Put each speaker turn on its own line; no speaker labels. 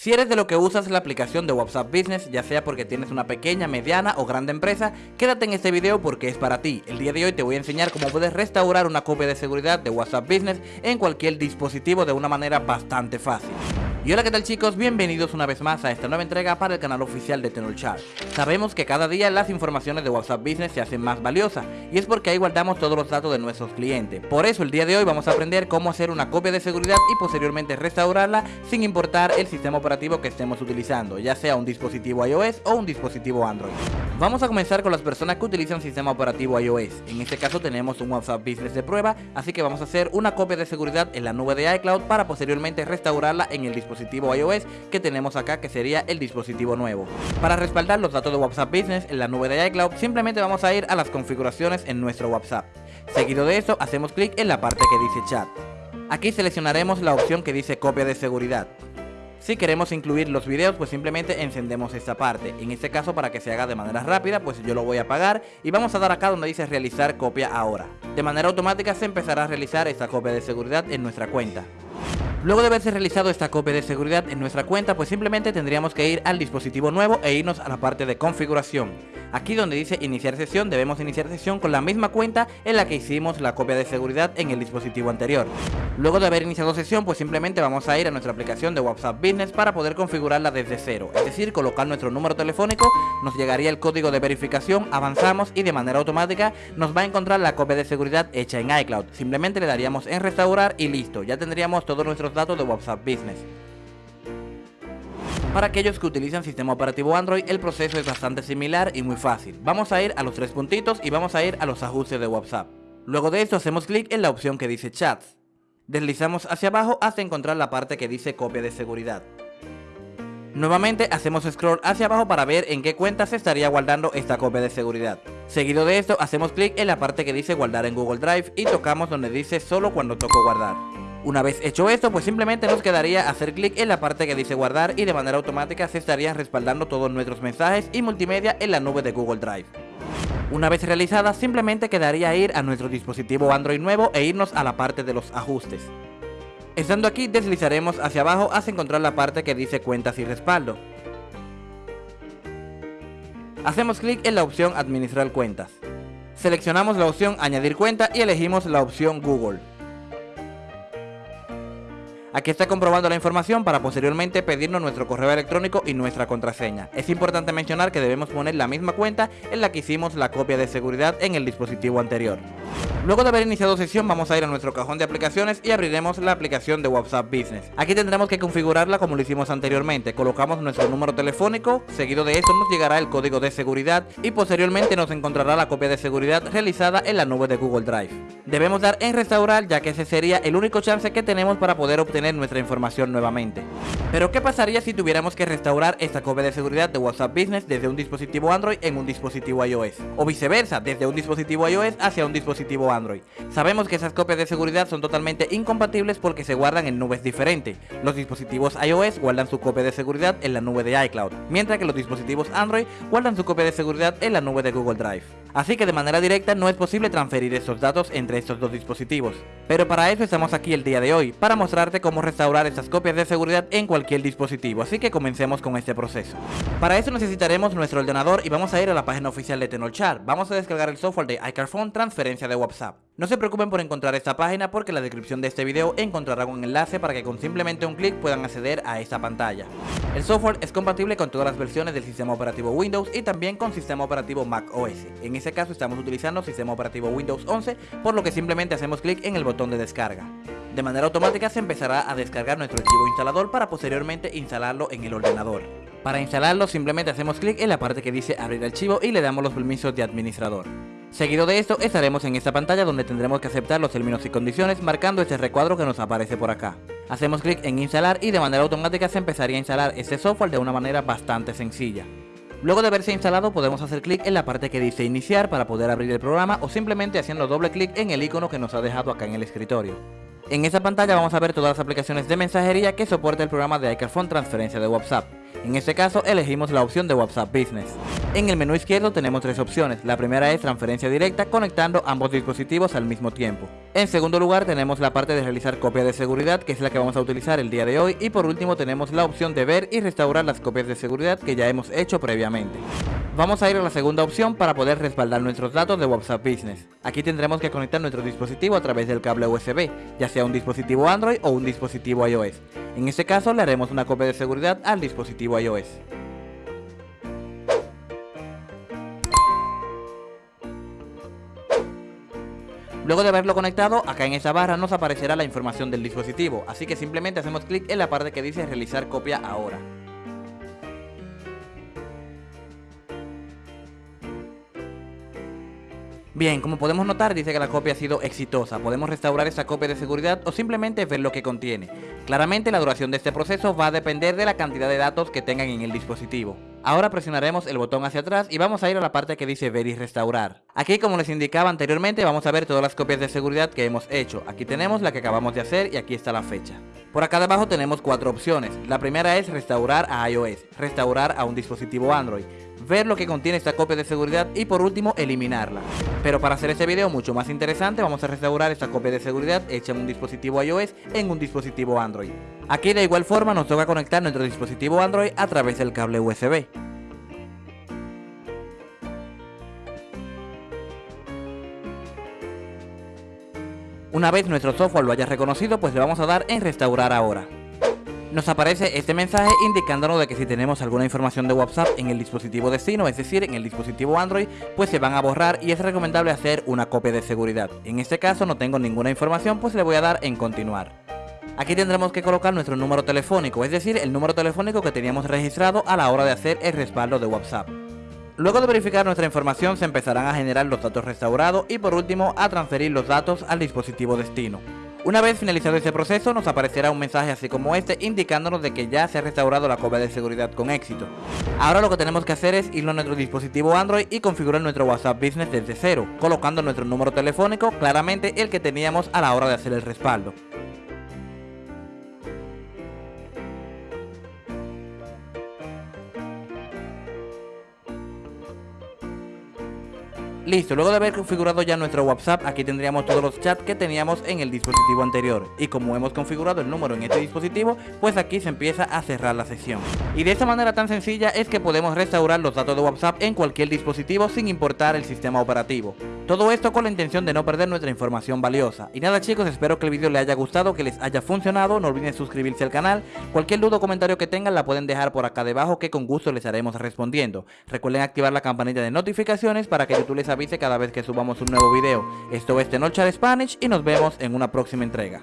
Si eres de lo que usas la aplicación de WhatsApp Business, ya sea porque tienes una pequeña, mediana o grande empresa, quédate en este video porque es para ti. El día de hoy te voy a enseñar cómo puedes restaurar una copia de seguridad de WhatsApp Business en cualquier dispositivo de una manera bastante fácil. Y hola qué tal chicos, bienvenidos una vez más a esta nueva entrega para el canal oficial de Tenorshare. Sabemos que cada día las informaciones de WhatsApp Business se hacen más valiosas y es porque ahí guardamos todos los datos de nuestros clientes. Por eso el día de hoy vamos a aprender cómo hacer una copia de seguridad y posteriormente restaurarla sin importar el sistema operativo que estemos utilizando, ya sea un dispositivo iOS o un dispositivo Android. Vamos a comenzar con las personas que utilizan sistema operativo iOS. En este caso tenemos un WhatsApp Business de prueba, así que vamos a hacer una copia de seguridad en la nube de iCloud para posteriormente restaurarla en el dispositivo iOS que tenemos acá que sería el dispositivo nuevo. Para respaldar los datos de WhatsApp Business en la nube de iCloud simplemente vamos a ir a las configuraciones en nuestro WhatsApp. Seguido de eso hacemos clic en la parte que dice chat. Aquí seleccionaremos la opción que dice copia de seguridad. Si queremos incluir los videos, pues simplemente encendemos esta parte. En este caso, para que se haga de manera rápida, pues yo lo voy a apagar y vamos a dar acá donde dice realizar copia ahora. De manera automática se empezará a realizar esta copia de seguridad en nuestra cuenta. Luego de haberse realizado esta copia de seguridad en nuestra cuenta, pues simplemente tendríamos que ir al dispositivo nuevo e irnos a la parte de configuración. Aquí donde dice iniciar sesión, debemos iniciar sesión con la misma cuenta en la que hicimos la copia de seguridad en el dispositivo anterior. Luego de haber iniciado sesión, pues simplemente vamos a ir a nuestra aplicación de WhatsApp Business para poder configurarla desde cero. Es decir, colocar nuestro número telefónico, nos llegaría el código de verificación, avanzamos y de manera automática nos va a encontrar la copia de seguridad hecha en iCloud. Simplemente le daríamos en restaurar y listo, ya tendríamos todos nuestros datos de WhatsApp Business. Para aquellos que utilizan sistema operativo Android, el proceso es bastante similar y muy fácil. Vamos a ir a los tres puntitos y vamos a ir a los ajustes de WhatsApp. Luego de esto hacemos clic en la opción que dice Chats. Deslizamos hacia abajo hasta encontrar la parte que dice copia de seguridad. Nuevamente hacemos scroll hacia abajo para ver en qué cuenta se estaría guardando esta copia de seguridad. Seguido de esto hacemos clic en la parte que dice guardar en Google Drive y tocamos donde dice solo cuando toco guardar. Una vez hecho esto, pues simplemente nos quedaría hacer clic en la parte que dice guardar y de manera automática se estarían respaldando todos nuestros mensajes y multimedia en la nube de Google Drive. Una vez realizada, simplemente quedaría ir a nuestro dispositivo Android nuevo e irnos a la parte de los ajustes. Estando aquí, deslizaremos hacia abajo hasta encontrar la parte que dice cuentas y respaldo. Hacemos clic en la opción administrar cuentas. Seleccionamos la opción añadir cuenta y elegimos la opción Google. Aquí está comprobando la información para posteriormente pedirnos nuestro correo electrónico y nuestra contraseña. Es importante mencionar que debemos poner la misma cuenta en la que hicimos la copia de seguridad en el dispositivo anterior. Luego de haber iniciado sesión vamos a ir a nuestro cajón de aplicaciones y abriremos la aplicación de WhatsApp Business. Aquí tendremos que configurarla como lo hicimos anteriormente. Colocamos nuestro número telefónico, seguido de esto nos llegará el código de seguridad y posteriormente nos encontrará la copia de seguridad realizada en la nube de Google Drive. Debemos dar en restaurar ya que ese sería el único chance que tenemos para poder obtener nuestra información nuevamente. Pero ¿qué pasaría si tuviéramos que restaurar esta copia de seguridad de WhatsApp Business desde un dispositivo Android en un dispositivo iOS? O viceversa, desde un dispositivo iOS hacia un dispositivo Android Android. Sabemos que esas copias de seguridad son totalmente incompatibles porque se guardan en nubes diferentes. Los dispositivos iOS guardan su copia de seguridad en la nube de iCloud, mientras que los dispositivos Android guardan su copia de seguridad en la nube de Google Drive. Así que de manera directa no es posible transferir esos datos entre estos dos dispositivos. Pero para eso estamos aquí el día de hoy, para mostrarte cómo restaurar estas copias de seguridad en cualquier dispositivo, así que comencemos con este proceso. Para eso necesitaremos nuestro ordenador y vamos a ir a la página oficial de Tenorshare. Vamos a descargar el software de iCarphone Transferencia de WhatsApp. No se preocupen por encontrar esta página porque en la descripción de este video encontrarán un enlace para que con simplemente un clic puedan acceder a esta pantalla. El software es compatible con todas las versiones del sistema operativo Windows y también con sistema operativo Mac OS. En este caso estamos utilizando sistema operativo Windows 11, por lo que simplemente hacemos clic en el botón de descarga. De manera automática se empezará a descargar nuestro archivo instalador para posteriormente instalarlo en el ordenador. Para instalarlo simplemente hacemos clic en la parte que dice abrir archivo y le damos los permisos de administrador. Seguido de esto estaremos en esta pantalla donde tendremos que aceptar los términos y condiciones marcando este recuadro que nos aparece por acá. Hacemos clic en instalar y de manera automática se empezaría a instalar este software de una manera bastante sencilla. Luego de haberse instalado podemos hacer clic en la parte que dice iniciar para poder abrir el programa o simplemente haciendo doble clic en el icono que nos ha dejado acá en el escritorio. En esta pantalla vamos a ver todas las aplicaciones de mensajería que soporta el programa de iCarphone Transferencia de WhatsApp. En este caso elegimos la opción de WhatsApp Business. En el menú izquierdo tenemos tres opciones. La primera es transferencia directa conectando ambos dispositivos al mismo tiempo. En segundo lugar tenemos la parte de realizar copia de seguridad que es la que vamos a utilizar el día de hoy y por último tenemos la opción de ver y restaurar las copias de seguridad que ya hemos hecho previamente. Vamos a ir a la segunda opción para poder respaldar nuestros datos de WhatsApp Business. Aquí tendremos que conectar nuestro dispositivo a través del cable USB, ya sea un dispositivo Android o un dispositivo iOS. En este caso le haremos una copia de seguridad al dispositivo iOS. Luego de haberlo conectado, acá en esa barra nos aparecerá la información del dispositivo, así que simplemente hacemos clic en la parte que dice realizar copia ahora. Bien, como podemos notar dice que la copia ha sido exitosa, podemos restaurar esta copia de seguridad o simplemente ver lo que contiene. Claramente la duración de este proceso va a depender de la cantidad de datos que tengan en el dispositivo. Ahora presionaremos el botón hacia atrás y vamos a ir a la parte que dice ver y restaurar. Aquí como les indicaba anteriormente vamos a ver todas las copias de seguridad que hemos hecho. Aquí tenemos la que acabamos de hacer y aquí está la fecha. Por acá debajo tenemos cuatro opciones. La primera es restaurar a iOS, restaurar a un dispositivo Android ver lo que contiene esta copia de seguridad y por último eliminarla. Pero para hacer este video mucho más interesante vamos a restaurar esta copia de seguridad hecha en un dispositivo iOS en un dispositivo Android. Aquí de igual forma nos toca conectar nuestro dispositivo Android a través del cable USB. Una vez nuestro software lo haya reconocido pues le vamos a dar en restaurar ahora nos aparece este mensaje indicándonos de que si tenemos alguna información de WhatsApp en el dispositivo destino, es decir, en el dispositivo Android, pues se van a borrar y es recomendable hacer una copia de seguridad. En este caso no tengo ninguna información, pues le voy a dar en continuar. Aquí tendremos que colocar nuestro número telefónico, es decir, el número telefónico que teníamos registrado a la hora de hacer el respaldo de WhatsApp. Luego de verificar nuestra información se empezarán a generar los datos restaurados y por último a transferir los datos al dispositivo destino. Una vez finalizado este proceso nos aparecerá un mensaje así como este indicándonos de que ya se ha restaurado la copia de seguridad con éxito. Ahora lo que tenemos que hacer es irlo a nuestro dispositivo Android y configurar nuestro WhatsApp Business desde cero, colocando nuestro número telefónico claramente el que teníamos a la hora de hacer el respaldo. Listo, luego de haber configurado ya nuestro WhatsApp, aquí tendríamos todos los chats que teníamos en el dispositivo anterior. Y como hemos configurado el número en este dispositivo, pues aquí se empieza a cerrar la sesión. Y de esta manera tan sencilla es que podemos restaurar los datos de WhatsApp en cualquier dispositivo sin importar el sistema operativo. Todo esto con la intención de no perder nuestra información valiosa. Y nada chicos, espero que el vídeo les haya gustado, que les haya funcionado, no olviden suscribirse al canal. Cualquier duda o comentario que tengan la pueden dejar por acá debajo que con gusto les haremos respondiendo. Recuerden activar la campanita de notificaciones para que YouTube les avise cada vez que subamos un nuevo video. Esto es Tenochar Spanish y nos vemos en una próxima entrega.